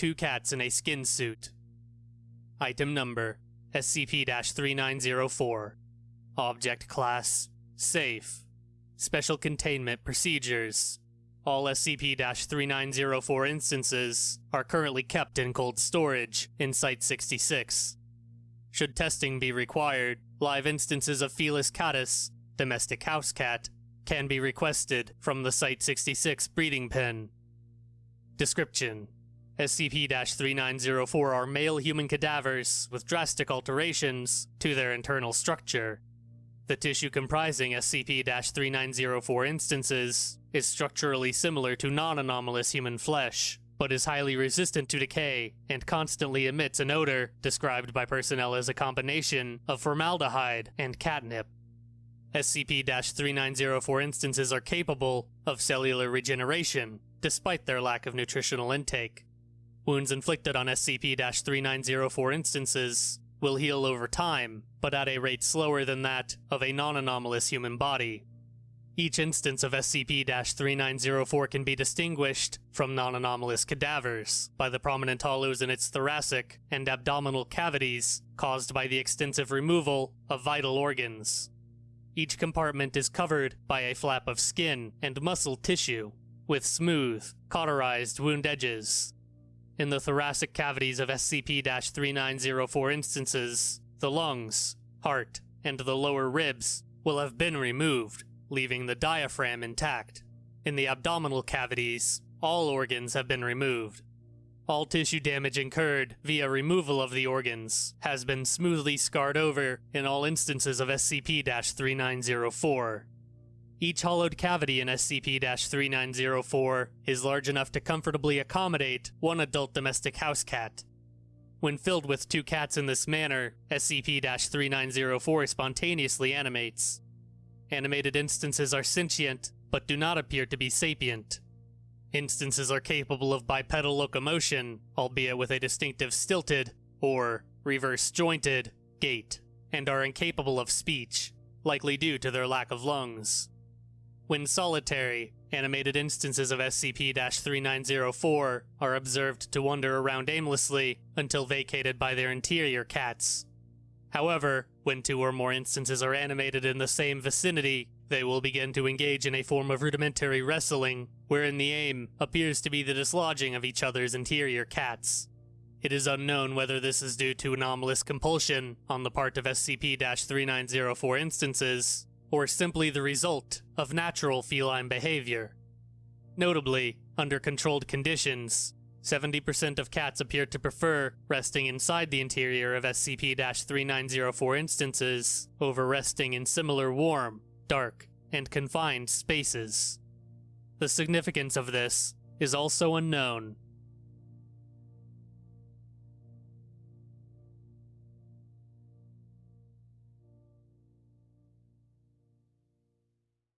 two cats in a skin suit. Item number SCP 3904. Object Class Safe. Special Containment Procedures. All SCP 3904 instances are currently kept in cold storage in Site 66. Should testing be required, live instances of Felis catus, domestic house cat, can be requested from the Site 66 breeding pen. Description SCP 3904 are male human cadavers with drastic alterations to their internal structure. The tissue comprising SCP 3904 instances is structurally similar to non anomalous human flesh, but is highly resistant to decay and constantly emits an odor described by personnel as a combination of formaldehyde and catnip. SCP 3904 instances are capable of cellular regeneration, despite their lack of nutritional intake. Wounds inflicted on SCP 3904 instances will heal over time, but at a rate slower than that of a non anomalous human body. Each instance of SCP 3904 can be distinguished from non anomalous cadavers by the prominent hollows in its thoracic and abdominal cavities caused by the extensive removal of vital organs. Each compartment is covered by a flap of skin and muscle tissue, with smooth, cauterized wound edges in the thoracic cavities of SCP 3904 instances, the lungs, heart, and the lower ribs will have been removed, leaving the diaphragm intact. In the abdominal cavities, all organs have been removed. All tissue damage incurred via removal of the organs has been smoothly scarred over in all instances of SCP 3904. Each hollowed cavity in SCP 3904 is large enough to comfortably accommodate one adult domestic house cat. When filled with two cats in this manner, SCP 3904 spontaneously animates. Animated instances are sentient, but do not appear to be sapient. Instances are capable of bipedal locomotion, albeit with a distinctive stilted, or reverse jointed, gait, and are incapable of speech, likely due to their lack of lungs. When solitary, animated instances of SCP 3904 are observed to wander around aimlessly until vacated by their interior cats. However, when two or more instances are animated in the same vicinity, they will begin to engage in a form of rudimentary wrestling, wherein the aim appears to be the dislodging of each other's interior cats. It is unknown whether this is due to anomalous compulsion on the part of SCP 3904 instances, or simply the result of natural feline behavior. Notably, under controlled conditions, 70% of cats appear to prefer resting inside the interior of SCP 3904 instances over resting in similar warm, dark, and confined spaces. The significance of this is also unknown,